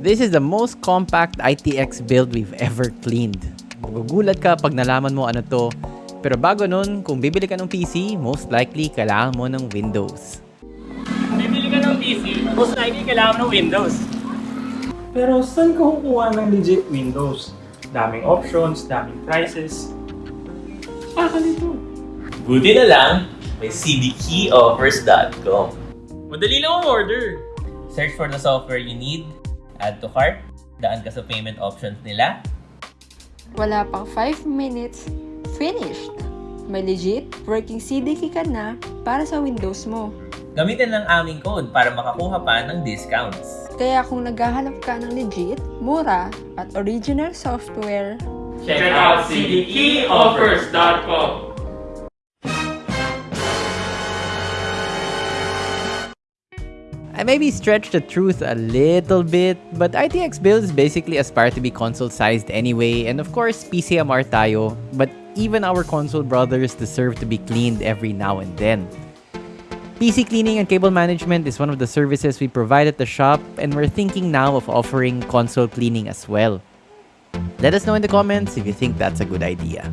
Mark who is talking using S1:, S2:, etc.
S1: This is the most compact ITX build we've ever cleaned. Magugulat ka pag nalaman mo ano to. Pero bago nun, kung bibili ka ng PC, most likely kailangan mo ng Windows.
S2: Bibili ka ng PC, most likely kailangan ng Windows. Pero saan ka kukuha ng legit Windows? Daming options, daming prices. Baka nito.
S3: Buti na lang, may cdkeyoffers.com.
S2: Madali lang ang order.
S3: Search for the software you need, add to cart, daan ka sa payment options nila,
S4: Wala pang 5 minutes, finished! May legit working CDK ka na para sa Windows mo.
S3: gamitin lang aming code para makakuha pa ng discounts.
S4: Kaya kung naghahanap ka ng legit, mura, at original software,
S2: Check out cdkeyoffers.com.
S1: I maybe stretched the truth a little bit, but ITX build is basically aspire to be console-sized anyway, and of course, PCMR tayo, but even our console brothers deserve to be cleaned every now and then. PC cleaning and cable management is one of the services we provide at the shop, and we're thinking now of offering console cleaning as well. Let us know in the comments if you think that's a good idea.